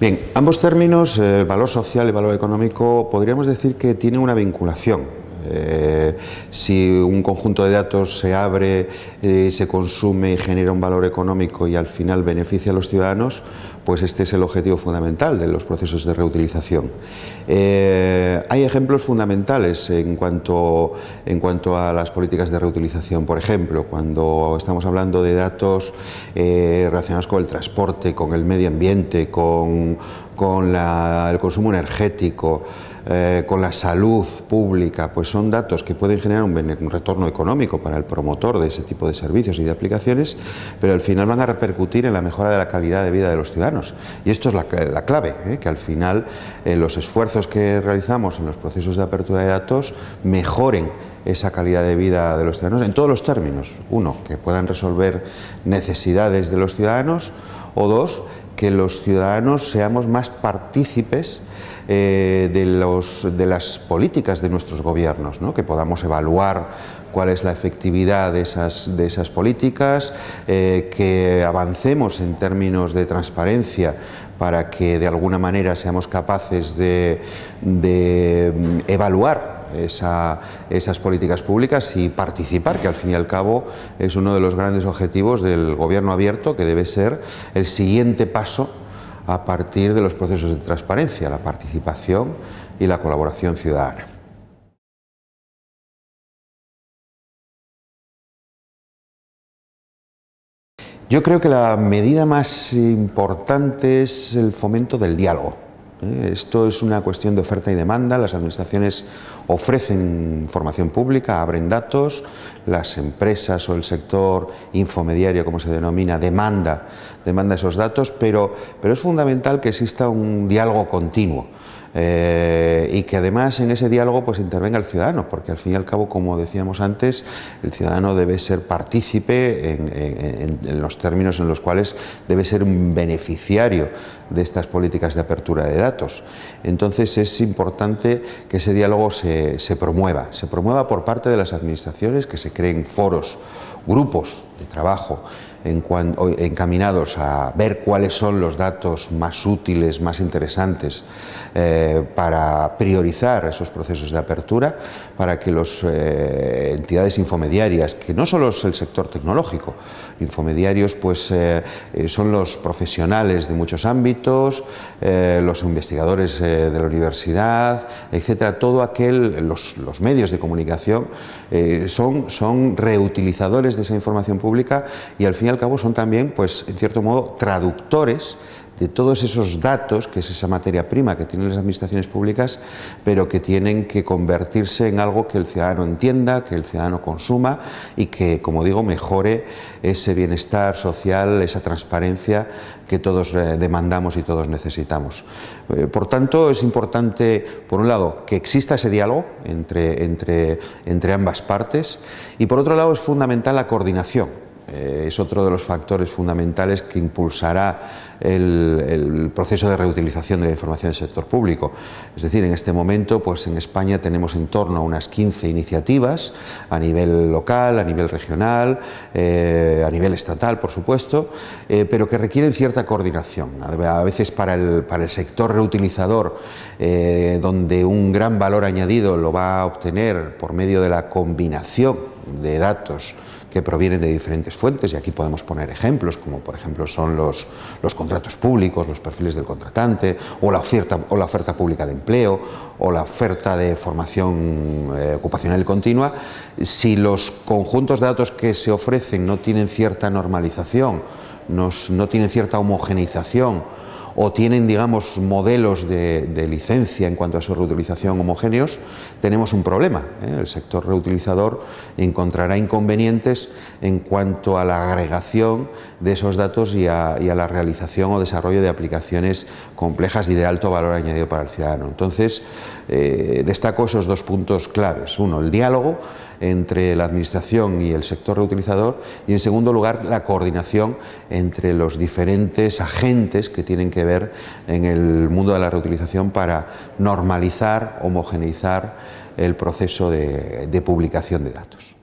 Bien, ambos términos, el valor social y el valor económico, podríamos decir que tienen una vinculación. Eh, si un conjunto de datos se abre, eh, se consume y genera un valor económico y al final beneficia a los ciudadanos, pues este es el objetivo fundamental de los procesos de reutilización. Eh, hay ejemplos fundamentales en cuanto, en cuanto a las políticas de reutilización. Por ejemplo, cuando estamos hablando de datos relacionados con el transporte, con el medio ambiente, con, con el consumo energético, eh, con la salud pública, pues son datos que pueden generar un, retorno económico para el promotor de ese tipo de servicios y de aplicaciones, pero al final van a repercutir en la mejora de la calidad de vida de los ciudadanos. Y esto es la, clave, ¿eh? que al final eh, los esfuerzos que realizamos en los procesos de apertura de datos mejoren esa calidad de vida de los ciudadanos en todos los términos. Uno, que puedan resolver necesidades de los ciudadanos o dos, que los ciudadanos seamos más partícipes eh, de, los, de, las políticas de nuestros gobiernos, ¿no? que podamos evaluar cuál es la efectividad de esas, de esas políticas, eh, que avancemos en términos de transparencia para que de alguna manera seamos capaces de, de mm, esas políticas públicas y participar, que al fin y al cabo es uno de los grandes objetivos del gobierno abierto, que debe ser el siguiente paso a partir de los procesos de transparencia, la participación y la colaboración ciudadana. Yo creo que la medida más importante es el fomento del diálogo. ¿Eh? Esto es una cuestión de oferta y demanda, las administraciones ofrecen información pública, abren datos, las empresas o el sector infomediario, como se denomina, demanda, demanda esos datos, pero, pero es fundamental que exista un diálogo continuo. Eh, y que además en ese diálogo pues intervenga el ciudadano, porque al fin y al cabo, como decíamos antes, el ciudadano debe ser partícipe en, los términos en los cuales debe ser un beneficiario de estas políticas de apertura de datos. Entonces es importante que ese diálogo se, se promueva, se promueva por parte de las administraciones, que se creen foros, grupos de trabajo encaminados a ver cuáles son los datos más útiles, más interesantes eh, para priorizar esos procesos de apertura, para que las eh, entidades infomediarias, que no solo es el sector tecnológico, infomediarios pues eh, son los profesionales de muchos ámbitos, los investigadores de la universidad, etcétera, todo aquel, los, medios de comunicación son, son reutilizadores de esa información pública y al fin y al cabo son también, pues, en cierto modo, traductores de todos esos datos, que es esa materia prima que tienen las administraciones públicas, pero que tienen que convertirse en algo que el ciudadano entienda, que el ciudadano consuma y que, como digo, mejore ese bienestar social, esa transparencia que todos eh, demandamos y todos necesitamos. Eh, por tanto, es importante, por un lado, que exista ese diálogo entre, entre, entre ambas partes y, por otro lado, es fundamental la coordinación eh, es otro de los factores fundamentales que impulsará el, proceso de reutilización de la información del sector público. Es decir, en este momento pues en España tenemos en torno a unas 15 iniciativas a nivel local, a nivel regional, eh, a nivel estatal, por supuesto, eh, pero que requieren cierta coordinación. A veces para el, para el sector reutilizador, donde un gran valor añadido lo va a obtener por medio de la combinación de datos que provienen de diferentes fuentes y aquí podemos poner ejemplos como por ejemplo son los, los contratos públicos, los perfiles del contratante o la, oferta, o la oferta pública de empleo o la oferta de formación eh, ocupacional continua, si los conjuntos de datos que se ofrecen no tienen cierta normalización, no tienen cierta homogeneización o tienen, digamos, modelos de, licencia en cuanto a su reutilización homogéneos, tenemos un problema. ¿eh? El sector reutilizador encontrará inconvenientes en cuanto a la agregación de esos datos y a, la realización o desarrollo de aplicaciones complejas y de alto valor añadido para el ciudadano. Entonces, eh, destaco esos dos puntos claves. Uno, el diálogo entre la Administración y el sector reutilizador y, en segundo lugar, la coordinación entre los diferentes agentes que tienen que ver en el mundo de la reutilización para normalizar, homogeneizar el proceso de publicación de datos.